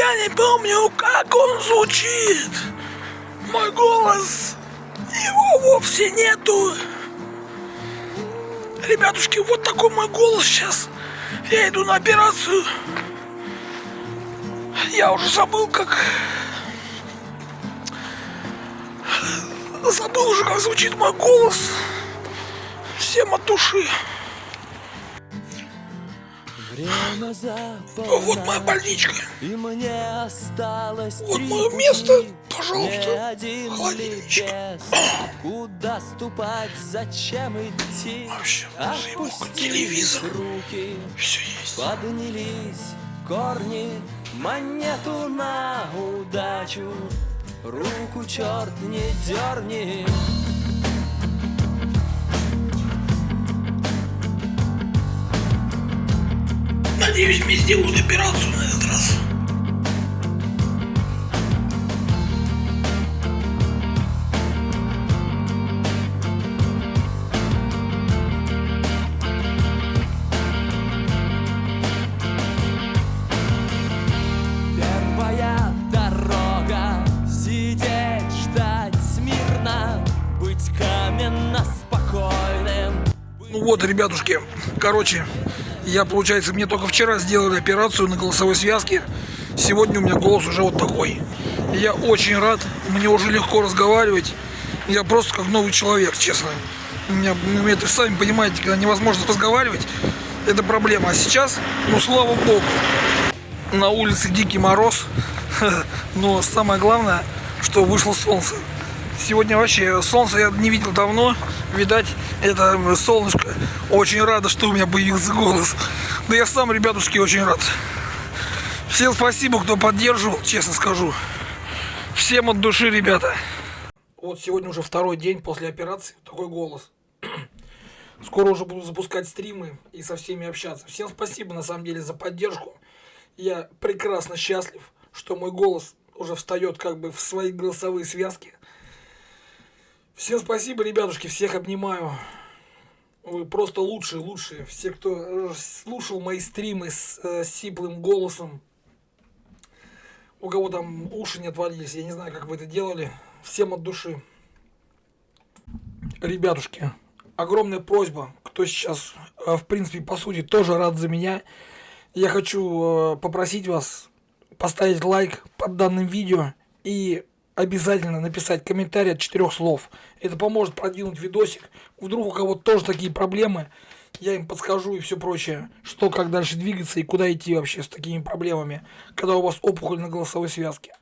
я не помню, как он звучит. Мой голос, его вовсе нету. Ребятушки, вот такой мой голос сейчас. Я иду на операцию. Я уже забыл, как... Забыл уже, как звучит мой голос. Всем от души. Время Вот моя больничка. И мне осталось Вот мое место. Пожалуйста. один Холодильничек. Куда ступать, зачем идти? Вообще, Опустились телевизор. руки, Все есть. поднялись корни, монету на удачу. Руку черт не дерни. Надеюсь, мне сделают операцию на этот раз. Первая дорога Сидеть, ждать смирно Быть каменно спокойным Ну вот, ребятушки, короче, я, получается, мне только вчера сделали операцию на голосовой связке. Сегодня у меня голос уже вот такой. Я очень рад, мне уже легко разговаривать. Я просто как новый человек, честно. У меня, ну, это сами понимаете, когда невозможно разговаривать, это проблема. А сейчас, ну слава богу, на улице дикий мороз, но самое главное, что вышло солнце. Сегодня вообще солнце я не видел давно. Видать, это солнышко. Очень рада, что у меня появился голос. Да я сам, ребятушки, очень рад. Всем спасибо, кто поддерживал, честно скажу. Всем от души, ребята. Вот сегодня уже второй день после операции. Такой голос. Скоро уже буду запускать стримы и со всеми общаться. Всем спасибо, на самом деле, за поддержку. Я прекрасно счастлив, что мой голос уже встает как бы в свои голосовые связки. Всем спасибо, ребятушки, всех обнимаю. Вы просто лучшие, лучшие. Все, кто слушал мои стримы с э, сиплым голосом. У кого там уши не отвалились, я не знаю, как вы это делали. Всем от души. Ребятушки, огромная просьба, кто сейчас, э, в принципе, по сути, тоже рад за меня. Я хочу э, попросить вас поставить лайк под данным видео и обязательно написать комментарий от четырех слов. Это поможет продвинуть видосик. Вдруг у кого-то тоже такие проблемы, я им подскажу и все прочее, что как дальше двигаться и куда идти вообще с такими проблемами, когда у вас опухоль на голосовой связке.